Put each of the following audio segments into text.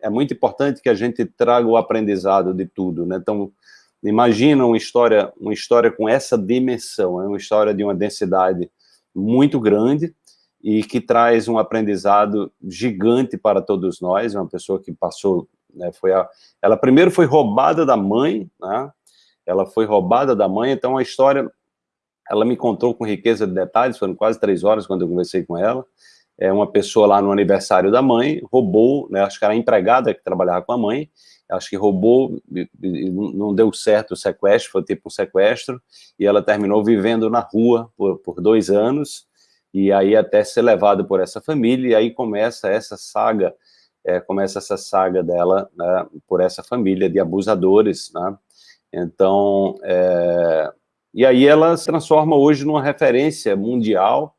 É muito importante que a gente traga o aprendizado de tudo, né? Então, imagina uma história, uma história com essa dimensão, é uma história de uma densidade muito grande e que traz um aprendizado gigante para todos nós, uma pessoa que passou, né, foi a, ela primeiro foi roubada da mãe, né, ela foi roubada da mãe, então a história, ela me contou com riqueza de detalhes, foram quase três horas quando eu conversei com ela, é uma pessoa lá no aniversário da mãe, roubou, né, acho que era a empregada que trabalhava com a mãe, acho que roubou, não deu certo o sequestro, foi tipo um sequestro, e ela terminou vivendo na rua por, por dois anos, e aí até ser levado por essa família, e aí começa essa saga, é, começa essa saga dela, né, por essa família de abusadores, né, então, é, e aí ela se transforma hoje numa referência mundial,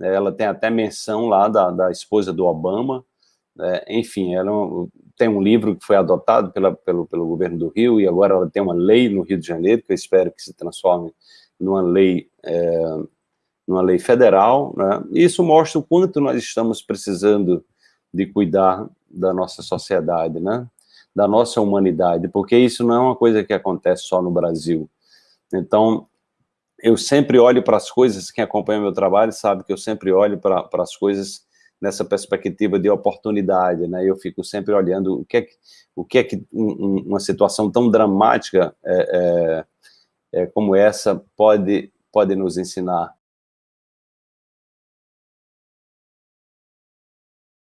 ela tem até menção lá da, da esposa do Obama, né, enfim, ela tem um livro que foi adotado pela, pelo, pelo governo do Rio, e agora ela tem uma lei no Rio de Janeiro, que eu espero que se transforme numa lei, é, numa lei federal, né, isso mostra o quanto nós estamos precisando de cuidar da nossa sociedade, né, da nossa humanidade, porque isso não é uma coisa que acontece só no Brasil. Então, eu sempre olho para as coisas, quem acompanha meu trabalho sabe que eu sempre olho para, as coisas nessa perspectiva de oportunidade, né? Eu fico sempre olhando o que é que, o que, é que um, uma situação tão dramática é, é, é, como essa pode, pode nos ensinar.